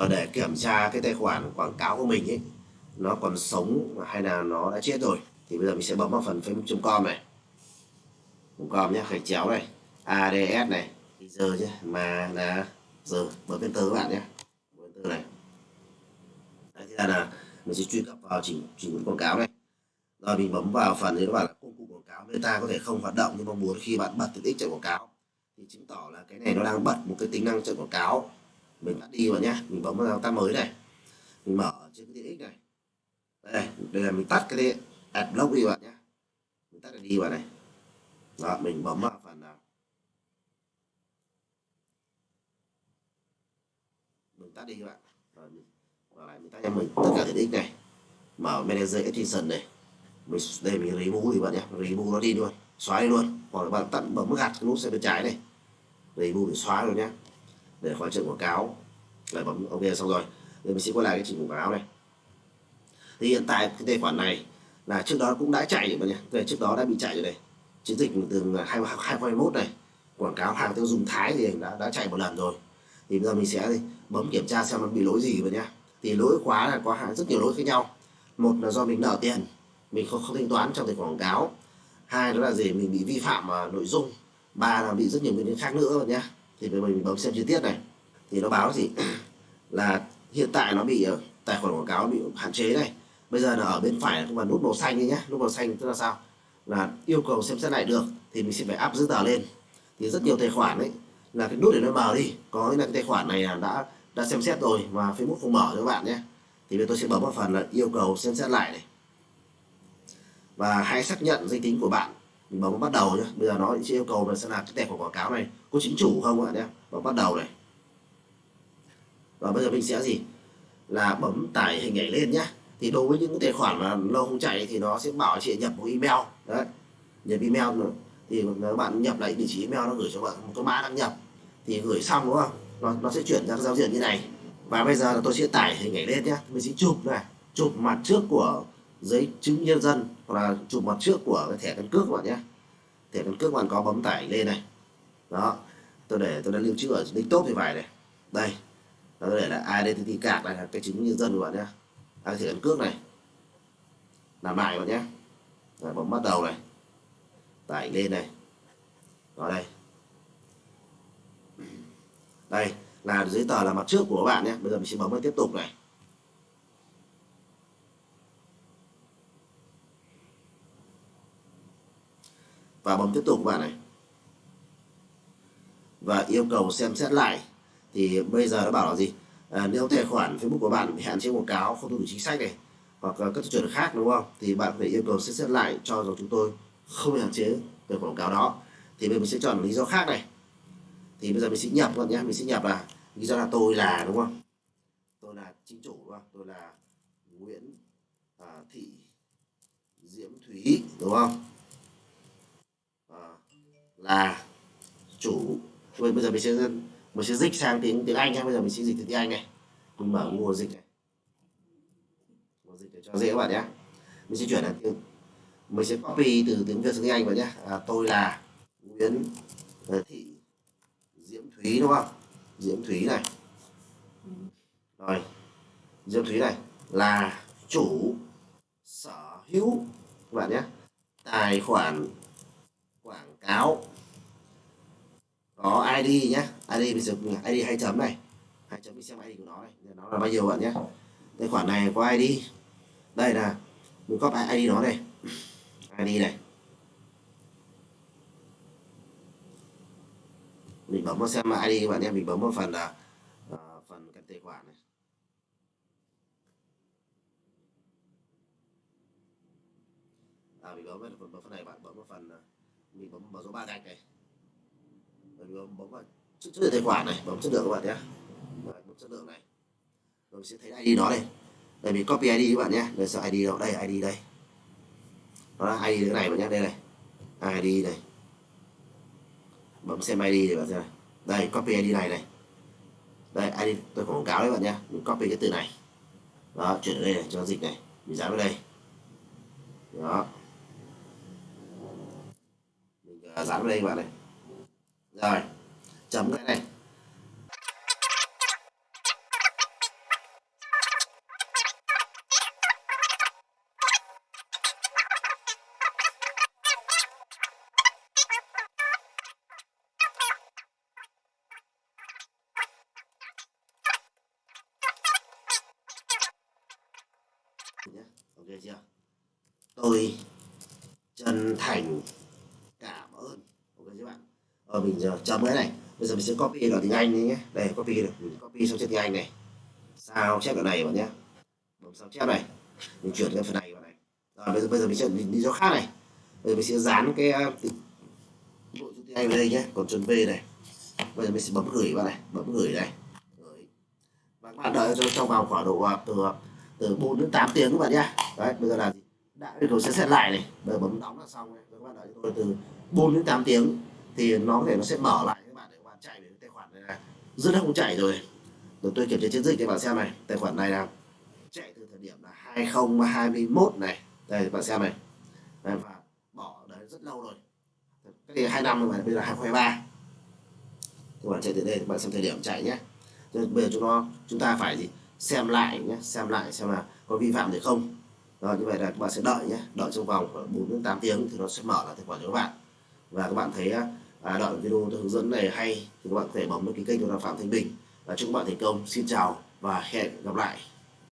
Ờ, để kiểm tra cái tài khoản quảng cáo của mình ấy nó còn sống hay là nó đã chết rồi thì bây giờ mình sẽ bấm vào phần facebook.com này. Com nhé gạch chéo này ads này giờ nhé mà là giờ bấm enter các bạn nhé enter này. Đấy, thế là, là mình sẽ truy cập vào chỉnh chỉnh quảng cáo này. Rồi mình bấm vào phần thì các bạn công cụ quảng cáo meta có thể không hoạt động nhưng mong muốn khi bạn bật tiện ích chạy quảng cáo. Thì chứng tỏ là cái này nó đang bật một cái tính năng chạy quảng cáo mình tắt đi vào nhé mình bấm vào tab mới này. Mình mở trên cái tiện ích này. Đây đây là mình tắt cái adblock đi bạn nhé mình tắt cái đi vào này. Đó, mình bấm vào phần nào. Mình tắt đi các bạn. Rồi mình vào lại mình tắt cho mình tất cả tiện ích này. Mở manager extension này. Mình đây mình remove thì bạn nhé remove nó đi luôn. Xóa đi luôn. Hoặc là bạn tắt bấm gạt cái nút xe bên trái này. Remove để xóa rồi nhé để khóa trận quảng cáo. Rồi bấm ok xong rồi. Rồi mình sẽ quay lại cái chỉnh quảng cáo này. Thì hiện tại cái tài khoản này là trước đó cũng đã chạy rồi nhỉ? Về trước đó đã bị chạy rồi đây. Chiến dịch từ 2021 này quảng cáo hàng tiêu dùng Thái thì đã, đã chạy một lần rồi. Thì bây giờ mình sẽ bấm kiểm tra xem nó bị lỗi gì vậy nhá. Thì lỗi khóa là có rất nhiều lỗi khác nhau. Một là do mình nợ tiền mình không, không thanh toán trong tài khoản quảng cáo. Hai đó là gì? Mình bị vi phạm mà nội dung. Ba là bị rất nhiều nguyên nhân khác nữa nhá thì bây giờ mình bấm xem chi tiết này. Thì nó báo gì? Là hiện tại nó bị ờ, tài khoản quảng cáo bị hạn chế này. Bây giờ là ở bên phải là nút màu xanh nhé nút màu xanh tức là sao? Là yêu cầu xem xét lại được thì mình sẽ phải áp giấy tờ lên. Thì rất nhiều tài khoản đấy là cái nút để nó mở đi. Có nghĩa là cái tài khoản này là đã đã xem xét rồi mà Facebook không mở cho các bạn nhé thì bây tôi sẽ bấm vào phần là yêu cầu xem xét lại này. Và hãy xác nhận danh tính của bạn mình bấm bắt đầu nhé bây giờ nó sẽ yêu cầu là sẽ là cái tệp của quảng cáo này. Có chính chủ không ạ nhé bấm bắt đầu này. Và bây giờ mình sẽ gì? Là bấm tải hình ảnh lên nhé thì đối với những tài khoản mà lâu không chạy thì nó sẽ bảo chị nhập một email. Đấy. Nhập email nữa. Thì các bạn nhập lại địa chỉ email nó gửi cho bạn một cái mã đăng nhập. Thì gửi xong đúng không? Nó, nó sẽ chuyển ra giao diện như này. Và bây giờ là tôi sẽ tải hình ảnh lên nhé mình sẽ chụp này. Chụp mặt trước của giấy chứng nhân dân hoặc là chụp mặt trước của cái thẻ căn cước các bạn nhé. Thẻ căn cước bạn có bấm tải lên này. Đó tôi để tôi đã lưu trữ ở desktop thì phải này. Đây tôi để là identity card này là cái chứng nhân dân của bạn nhé. À, thẻ căn cước này. Làm lại bạn nhé. Rồi, bấm bắt đầu này. Tải lên này. Vào đây. Đây là giấy tờ là mặt trước của các bạn nhé. Bây giờ mình sẽ bấm vào tiếp tục này. Và bấm tiếp tục các bạn này. Và yêu cầu xem xét lại. Thì bây giờ nó bảo là gì? À, nếu tài khoản Facebook của bạn bị hạn chế quảng cáo không tuân thủ chính sách này hoặc các tiêu chuẩn khác đúng không? Thì bạn phải yêu cầu xem xét lại cho rằng chúng tôi không hạn chế về quảng cáo đó. Thì bây giờ mình sẽ chọn lý do khác này. Thì bây giờ mình sẽ nhập luôn nhé mình sẽ nhập là lý do là tôi là đúng không? Tôi là chính chủ đúng không? Tôi là Nguyễn à, Thị Diễm Thúy đúng không? Là chủ bây giờ mình sẽ mình sẽ dịch sang tiếng tiếng Anh nhé. Bây giờ mình sẽ dịch từ tiếng Anh này. Mình mở nguồn dịch này. Nguồn dịch để cho dễ các bạn nhé. Mình sẽ chuyển là tiếng mình sẽ copy từ tiếng Việt sang tiếng Anh vào nhé. À, tôi là Nguyễn à, Thị Diễm Thúy đúng không? Diễm Thúy này. Rồi Diễm Thúy này là chủ sở hữu các bạn nhé. Tài khoản quảng cáo có ID nhé ID bây giờ ID hai chấm này. Hai chấm mình xem ID của nó này. Nó là bao nhiêu bạn nhé tài khoản này có ID đây là mình copy ID nó này. ID này? Mình bấm vào xem ID các bạn em mình bấm vào phần là uh, phần cái tài khoản này. À mình bấm vào phần, phần này bạn. Bấm vào phần à, mình bấm vào số ba gạch này mình bấm, bấm vào chất lượng tài khoản này bấm chất lượng các bạn nhé. Bấm chất lượng này. Rồi sẽ thấy ID nó đây. Đây mình copy ID các bạn nhé. Đây sợ ID đâu đây ID đây. Đó là ID cái này bạn nhé. Đây này. ID này. Bấm xem ID để bạn xem này. Đây copy ID này này. Đây ID tôi quảng cáo đấy bạn nhé. Mình copy cái từ này. Đó chuyển ở đây này cho dịch này. Mình dán vào đây. Đó. Mình à, dán vào đây các bạn này rồi chấm cái này. Tôi chân thành cảm ơn. Ok các bạn? Ờ mình giờ chấm cái này. Bây giờ mình sẽ copy ở tiếng anh đi nhé. Đây, copy được, mình copy xong tiếng anh này. Sao chép ở này bạn nhé bấm sao chép này. Mình chuyển cái phần này vào này. Rồi, bây giờ bây giờ mình sẽ đi cho khác này. Bây giờ mình sẽ dán cái à, bộ nội dung tiếng anh vào đây nhé. Còn chuẩn b này. Bây giờ mình sẽ bấm gửi vào này. Bấm gửi này. Gửi và các bạn đợi cho trong vòng khoảng độ à, từ à, từ 4 đến 8 tiếng các bạn nhé đấy, bây giờ là đã yêu cầu sẽ xét lại này. Bây giờ bấm đóng là xong này. Các bạn đợi cho tôi từ 4 đến 8 tiếng thì nó có thể nó sẽ mở lại các bạn để các bạn chạy về tài khoản này là rất là không chạy rồi. Rồi tôi kiểm tra chiến dịch cho bạn xem này. Tài khoản này là chạy từ thời điểm là 2021 này. Đây bạn xem này. Đây, và bỏ đấy rất lâu rồi. Cái này hai năm rồi mà bây giờ 2023 các bạn chạy từ đây bạn xem thời điểm chạy nhé. Rồi bây giờ chúng nó chúng ta phải gì? Xem lại nhé xem lại xem là có vi phạm gì không. Rồi như vậy là các bạn sẽ đợi nhé. Đợi trong vòng 4 đến 8 tiếng thì nó sẽ mở lại tài khoản cho các bạn và các bạn thấy à, đoạn video hướng dẫn này hay thì các bạn có thể bấm vào cái kênh của Phạm Thanh Bình. Và chúc các bạn thành công. Xin chào và hẹn gặp lại.